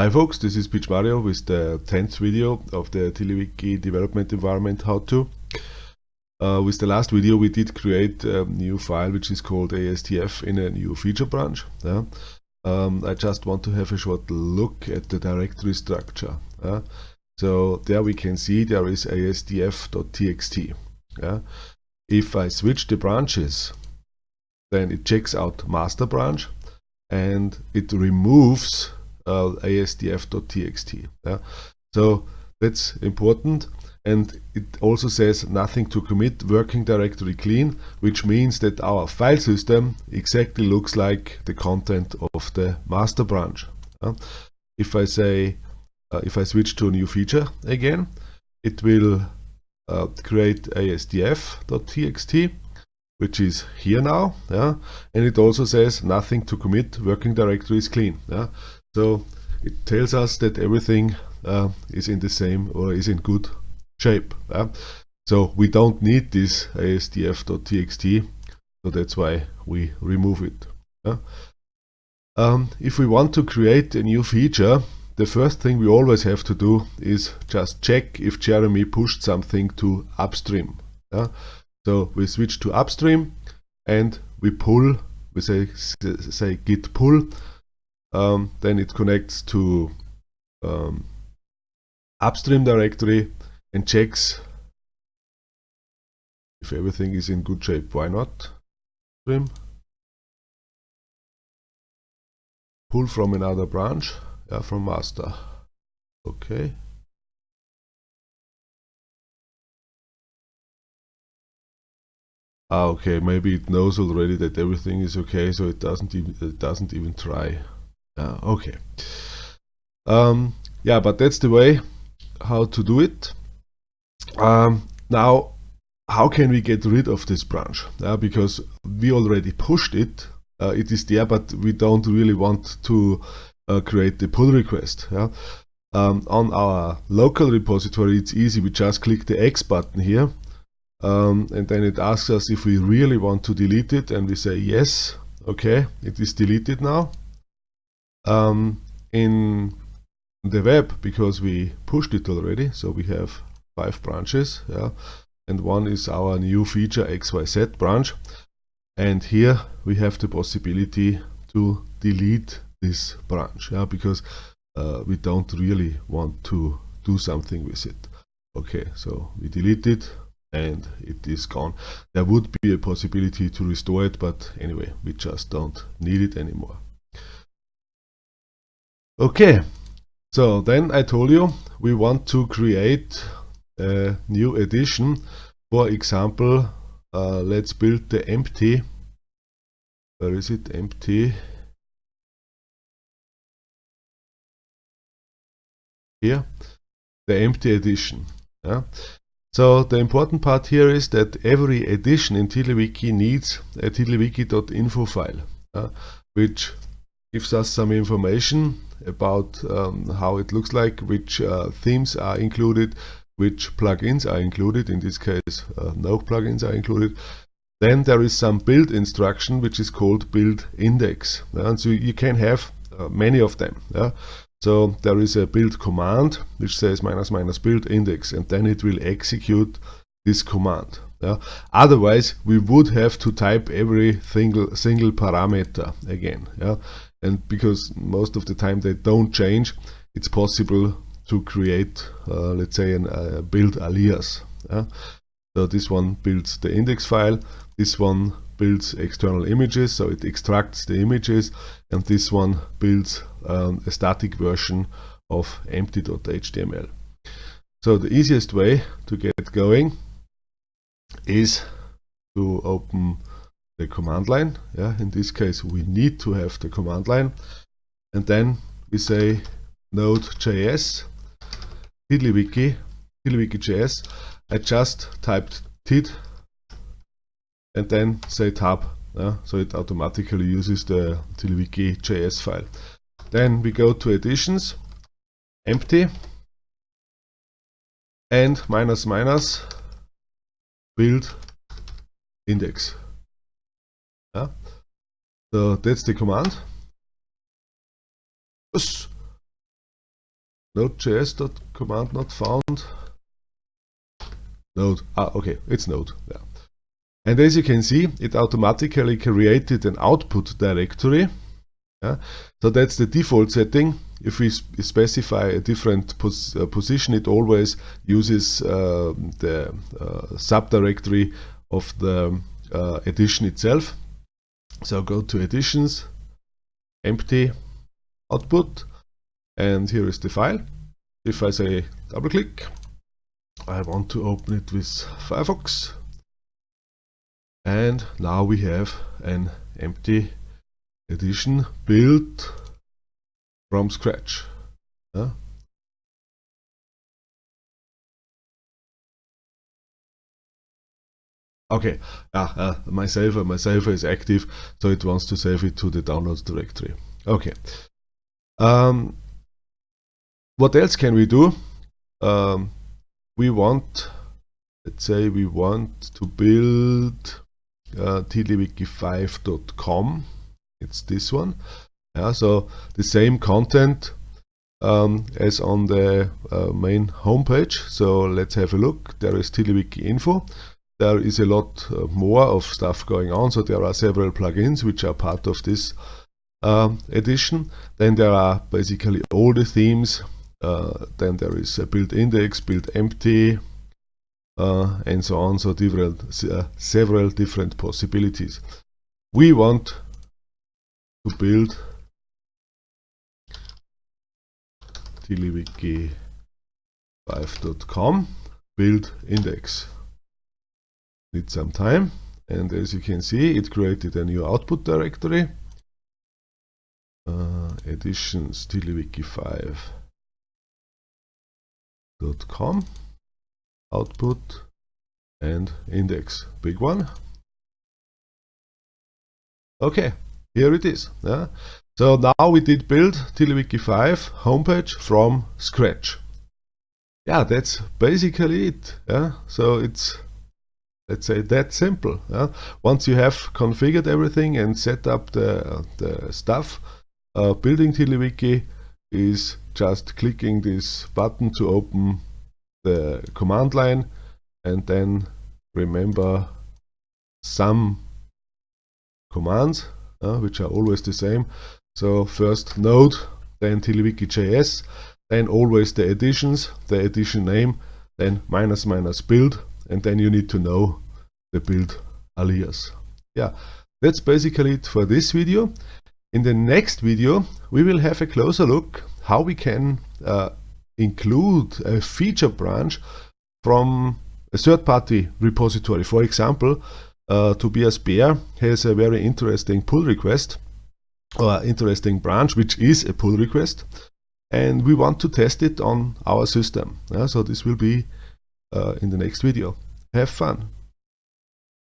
Hi folks, this is Pietsch Mario with the 10th video of the TiddlyWiki development environment how-to. Uh, with the last video we did create a new file which is called asdf in a new feature branch. Yeah? Um, I just want to have a short look at the directory structure. Yeah? So there we can see there is asdf.txt. Yeah? If I switch the branches then it checks out master branch and it removes uh, asdf.txt. Yeah? So that's important and it also says nothing to commit working directory clean which means that our file system exactly looks like the content of the master branch. If I say uh, if I switch to a new feature again it will uh, create asdf.txt which is here now yeah and it also says nothing to commit working directory is clean yeah so it tells us that everything uh, is in the same or is in good shape. Uh. So we don't need this asdf.txt, so that's why we remove it. Uh. Um, if we want to create a new feature, the first thing we always have to do is just check if Jeremy pushed something to upstream. So we switch to upstream and we pull, we say, say git pull um, then it connects to um, upstream directory and checks if everything is in good shape. Why not? Pull from another branch, yeah, from master. Okay. Ah, okay, maybe it knows already that everything is okay, so it doesn't even it doesn't even try. Uh, okay. Um, yeah, but that's the way how to do it. Um, now, how can we get rid of this branch? Uh, because we already pushed it. Uh, it is there, but we don't really want to uh, create the pull request. Yeah? Um, on our local repository, it's easy. We just click the X button here. Um, and then it asks us if we really want to delete it. And we say yes. Okay, it is deleted now um, in the web because we pushed it already. So we have five branches yeah. And one is our new feature xyz branch. And here we have the possibility to delete this branch yeah because uh, we don't really want to do something with it. Okay so we delete it and it is gone. There would be a possibility to restore it but anyway we just don't need it anymore Okay, so then I told you we want to create a new edition. For example, uh, let's build the empty. Where is it? Empty. Here, the empty edition. Yeah. So the important part here is that every edition in TiddlyWiki needs a tiddlywiki.info file, uh, which gives us some information about um, how it looks like, which uh, themes are included, which plugins are included. In this case, uh, no plugins are included. Then there is some build instruction, which is called build index. And so you can have uh, many of them. Yeah? So there is a build command, which says minus minus build index, and then it will execute this command. Yeah? Otherwise, we would have to type every single single parameter again. Yeah? and because most of the time they don't change it's possible to create uh, let's say a uh, build alias yeah? so this one builds the index file this one builds external images so it extracts the images and this one builds um, a static version of empty.html so the easiest way to get going is to open the command line. Yeah, in this case, we need to have the command line. And then we say node.js, tiddlywiki, tiddlywiki.js. I just typed tid and then say tab. Yeah, so it automatically uses the tiddlywiki.js file. Then we go to editions, empty, and minus minus build index. Yeah. So that's the command. node.js command not found node ah okay it's node yeah and as you can see it automatically created an output directory yeah? so that's the default setting if we specify a different pos uh, position it always uses uh, the uh, subdirectory of the uh, edition itself. So go to editions empty output and here is the file. If I say double click I want to open it with Firefox. And now we have an empty edition built from scratch. Yeah. okay. Uh, my saver my saver is active so it wants to save it to the downloads directory. Okay. Um, what else can we do? Um, we want let's say we want to build uh, 5com it's this one yeah so the same content um, as on the uh, main homepage. So let's have a look. There is TiddlyWiki info. There is a lot uh, more of stuff going on. So there are several plugins which are part of this uh, edition. Then there are basically all the themes. Uh, then there is a build index, build empty, uh, and so on. So different, uh, several different possibilities. We want to build TiddlyWiki5.com build index. Need some time, and as you can see, it created a new output directory. Uh, editions TiddlyWiki 5 com output and index big one okay here it is yeah so now we did build TiddlyWiki 5 homepage from scratch. Yeah that's basically it yeah? So it's let's say that simple yeah? once you have configured everything and set up the, the stuff uh, building TiddlyWiki is just clicking this button to open the command line and then remember some commands uh, which are always the same so first node then TiddlyWiki.js then always the editions, the edition name then minus minus build and then you need to know the build alias. Yeah that's basically it for this video. In the next video we will have a closer look how we can uh, include a feature branch from a third-party repository. For example, uh, Tobias Beer has a very interesting pull request or interesting branch which is a pull request and we want to test it on our system. so this will be uh, in the next video. Have fun!